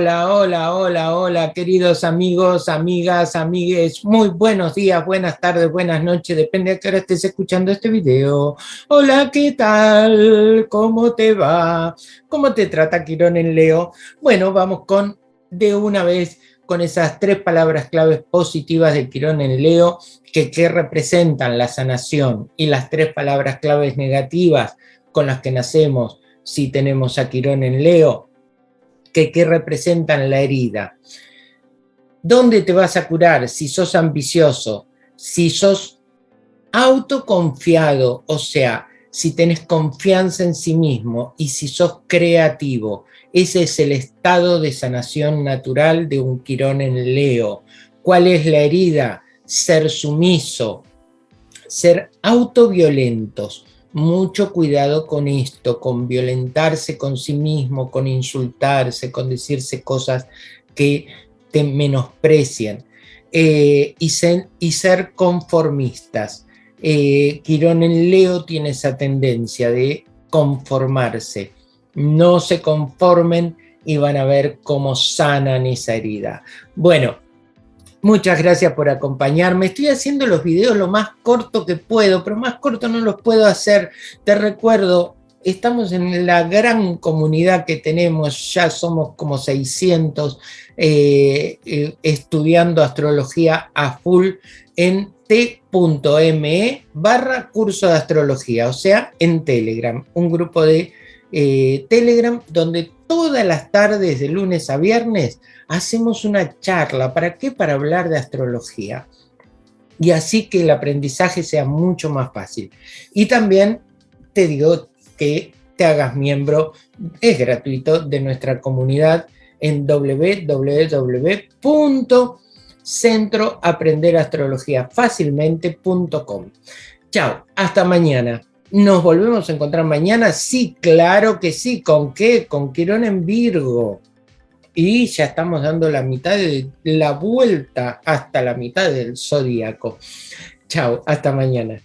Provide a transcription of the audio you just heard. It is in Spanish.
Hola, hola, hola, queridos amigos, amigas, amigues. Muy buenos días, buenas tardes, buenas noches, depende a qué hora estés escuchando este video. Hola, ¿qué tal? ¿Cómo te va? ¿Cómo te trata Quirón en Leo? Bueno, vamos con, de una vez, con esas tres palabras claves positivas de Quirón en Leo, que, que representan la sanación, y las tres palabras claves negativas con las que nacemos si tenemos a Quirón en Leo, que, representan la herida. ¿Dónde te vas a curar? Si sos ambicioso, si sos autoconfiado, o sea, si tenés confianza en sí mismo y si sos creativo. Ese es el estado de sanación natural de un quirón en Leo. ¿Cuál es la herida? Ser sumiso, ser autoviolentos, mucho cuidado con esto, con violentarse con sí mismo, con insultarse, con decirse cosas que te menosprecian eh, y, ser, conformistas. Eh, Quirón en Leo tiene esa tendencia de conformarse. No se conformen y van a ver cómo sanan esa herida. Bueno, Muchas gracias por acompañarme. Estoy haciendo los videos lo más corto que puedo, pero más corto no los puedo hacer. Te recuerdo, estamos en la gran comunidad que tenemos, ya somos como 600 eh, eh, estudiando astrología a full en t.me barra curso de astrología, o sea, en Telegram, un grupo de eh, Telegram donde todas las tardes de lunes a viernes hacemos una charla. ¿Para qué? Para hablar de astrología. Y así que el aprendizaje sea mucho más fácil. Y también te digo que te hagas miembro, es gratuito, de nuestra comunidad en www.centroaprenderastrologiafacilmente.com. Chao, hasta mañana. ¿Nos volvemos a encontrar mañana? Sí, claro que sí. ¿Con qué? Con Quirón en Virgo. Y ya estamos dando la mitad de la vuelta hasta la mitad del zodíaco. Chao, hasta mañana.